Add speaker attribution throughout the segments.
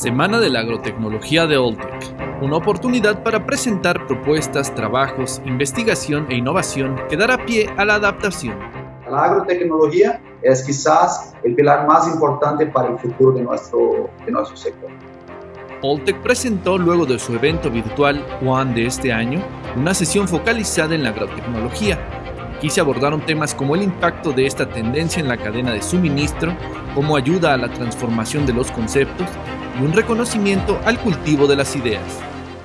Speaker 1: Semana de la Agrotecnología de Oltec, una oportunidad para presentar propuestas, trabajos, investigación e innovación que dará pie a la adaptación.
Speaker 2: La agrotecnología es quizás el pilar más importante para el futuro de nuestro, de nuestro sector.
Speaker 1: Oltec presentó luego de su evento virtual One de este año una sesión focalizada en la agrotecnología. Aquí se abordaron temas como el impacto de esta tendencia en la cadena de suministro, cómo ayuda a la transformación de los conceptos un reconocimiento al cultivo de las ideas.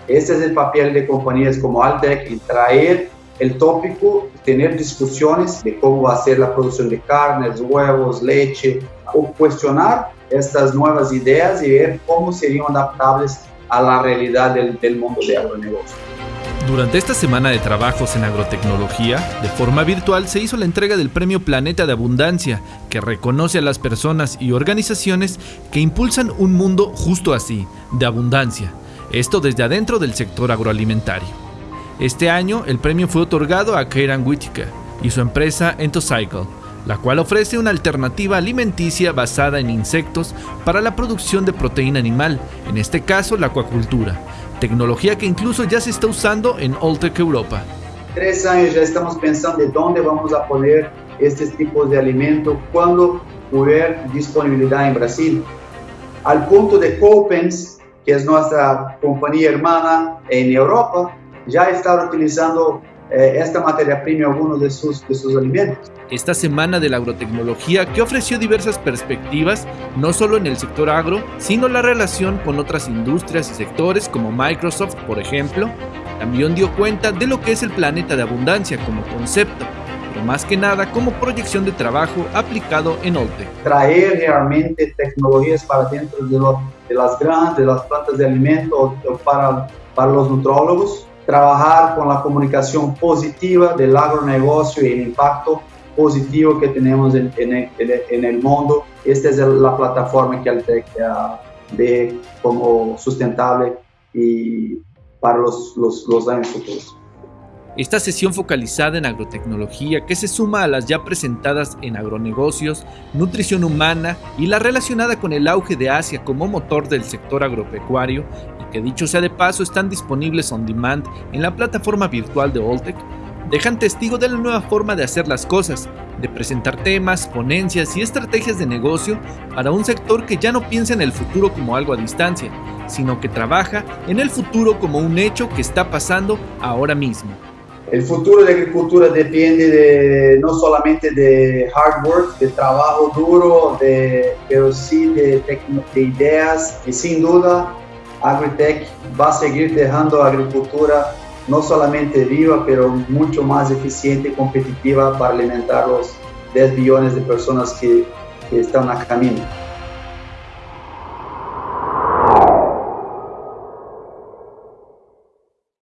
Speaker 2: Este es el papel de compañías como Altec en traer el tópico, tener discusiones de cómo va a ser la producción de carnes, huevos, leche, o cuestionar estas nuevas ideas y ver cómo serían adaptables a la realidad del, del mundo de agronegocio.
Speaker 1: Durante esta semana de trabajos en agrotecnología, de forma virtual se hizo la entrega del Premio Planeta de Abundancia, que reconoce a las personas y organizaciones que impulsan un mundo justo así, de abundancia, esto desde adentro del sector agroalimentario. Este año el premio fue otorgado a Kieran Whitaker y su empresa Entocycle, la cual ofrece una alternativa alimenticia basada en insectos para la producción de proteína animal, en este caso la acuacultura, tecnología que incluso ya se está usando en Oltec Europa.
Speaker 2: Tres años ya estamos pensando de dónde vamos a poner estos tipos de alimentos cuando hubiera disponibilidad en Brasil. Al punto de Copens, que es nuestra compañía hermana en Europa, ya está utilizando esta materia prima algunos de sus, de sus alimentos.
Speaker 1: Esta semana de la agrotecnología que ofreció diversas perspectivas, no solo en el sector agro, sino la relación con otras industrias y sectores como Microsoft, por ejemplo, también dio cuenta de lo que es el planeta de abundancia como concepto, pero más que nada como proyección de trabajo aplicado en Oltec.
Speaker 2: Traer realmente tecnologías para dentro de, lo, de las grandes, de las plantas de alimentos, para, para los nutrólogos, trabajar con la comunicación positiva del agronegocio y el impacto positivo que tenemos en, el mundo. Esta es la plataforma que Altec uh, ve como sustentable y para los años futuros.
Speaker 1: Esta sesión focalizada en agrotecnología que se suma a las ya presentadas en agronegocios, nutrición humana y la relacionada con el auge de Asia como motor del sector agropecuario y que dicho sea de paso están disponibles on demand en la plataforma virtual de Oltec, dejan testigo de la nueva forma de hacer las cosas, de presentar temas, ponencias y estrategias de negocio para un sector que ya no piensa en el futuro como algo a distancia, sino que trabaja en el futuro como un hecho que está pasando ahora mismo.
Speaker 2: El futuro de agricultura depende de, no solamente de hard work, de trabajo duro, pero sí de, de ideas y sin duda Agritech va a seguir dejando la agricultura no solamente viva, pero mucho más eficiente y competitiva para alimentar los 10 billones de personas que, que están a camino.